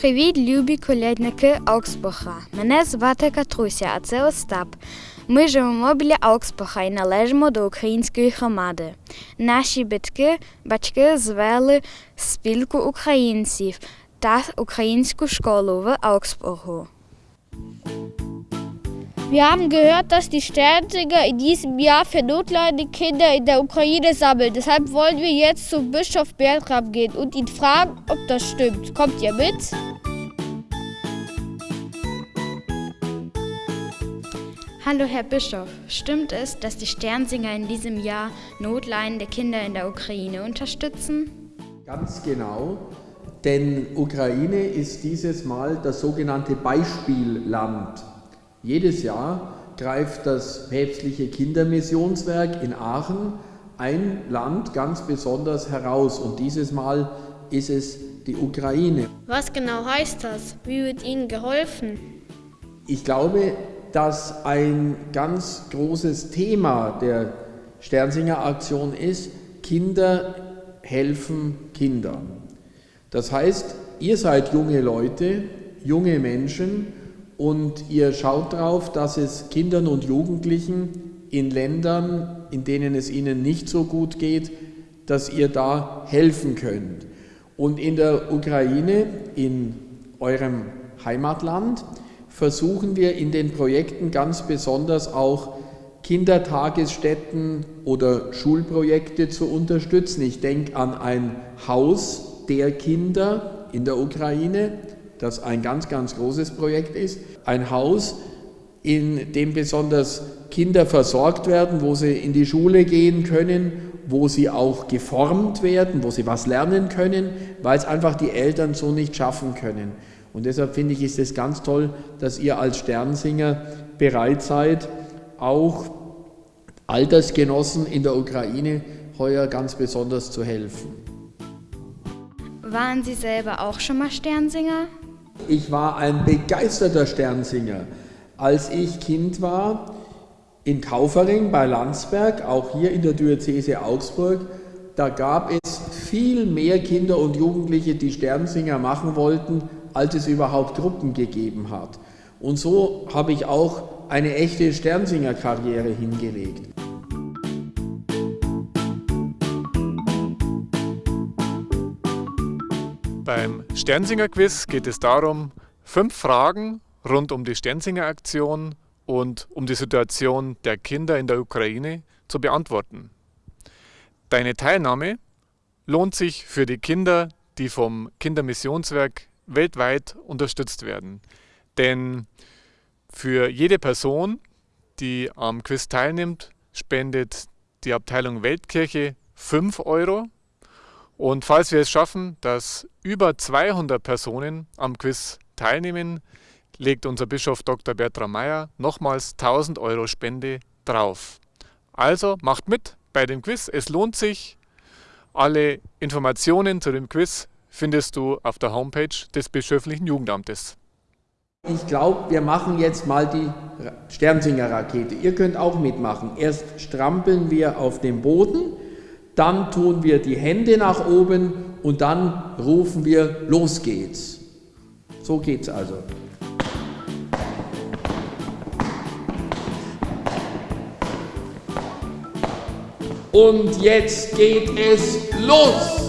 Привіт, любі колядники Аугсбаха. Мене звати Катруся, а це Остап. Ми живемо біля Аугсбаха і належимо до української громади. Наші батьки, батьки звели спілку українців та українську школу в Augsburgu. Wir haben gehört, dass die Sternsinger in diesem Jahr für notleidende Kinder in der Ukraine sammeln. Deshalb wollen wir jetzt zum Bischof Bertram gehen und ihn fragen, ob das stimmt. Kommt ihr mit? Hallo Herr Bischof, stimmt es, dass die Sternsinger in diesem Jahr notleidende Kinder in der Ukraine unterstützen? Ganz genau, denn Ukraine ist dieses Mal das sogenannte Beispielland. Jedes Jahr greift das päpstliche Kindermissionswerk in Aachen ein Land ganz besonders heraus und dieses Mal ist es die Ukraine. Was genau heißt das? Wie wird ihnen geholfen? Ich glaube, dass ein ganz großes Thema der Sternsinger Aktion ist, Kinder helfen Kindern. Das heißt, ihr seid junge Leute, junge Menschen und ihr schaut darauf, dass es Kindern und Jugendlichen in Ländern, in denen es ihnen nicht so gut geht, dass ihr da helfen könnt. Und in der Ukraine, in eurem Heimatland, versuchen wir in den Projekten ganz besonders auch Kindertagesstätten oder Schulprojekte zu unterstützen. Ich denke an ein Haus der Kinder in der Ukraine, das ein ganz, ganz großes Projekt ist. Ein Haus, in dem besonders Kinder versorgt werden, wo sie in die Schule gehen können, wo sie auch geformt werden, wo sie was lernen können, weil es einfach die Eltern so nicht schaffen können. Und deshalb finde ich, ist es ganz toll, dass ihr als Sternsinger bereit seid, auch Altersgenossen in der Ukraine heuer ganz besonders zu helfen. Waren Sie selber auch schon mal Sternsinger? Ich war ein begeisterter Sternsinger. Als ich Kind war, in Kaufering bei Landsberg, auch hier in der Diözese Augsburg, da gab es viel mehr Kinder und Jugendliche, die Sternsinger machen wollten, als es überhaupt Gruppen gegeben hat. Und so habe ich auch eine echte Sternsinger-Karriere hingelegt. Beim Sternsinger-Quiz geht es darum, fünf Fragen rund um die Sternsinger-Aktion und um die Situation der Kinder in der Ukraine zu beantworten. Deine Teilnahme lohnt sich für die Kinder, die vom Kindermissionswerk weltweit unterstützt werden. Denn für jede Person, die am Quiz teilnimmt, spendet die Abteilung Weltkirche 5 Euro und falls wir es schaffen, dass über 200 Personen am Quiz teilnehmen, legt unser Bischof Dr. Bertram Meyer nochmals 1000 Euro Spende drauf. Also macht mit bei dem Quiz, es lohnt sich. Alle Informationen zu dem Quiz findest du auf der Homepage des Bischöflichen Jugendamtes. Ich glaube, wir machen jetzt mal die Sternsinger-Rakete. Ihr könnt auch mitmachen. Erst strampeln wir auf dem Boden dann tun wir die Hände nach oben und dann rufen wir, los geht's. So geht's also. Und jetzt geht es los!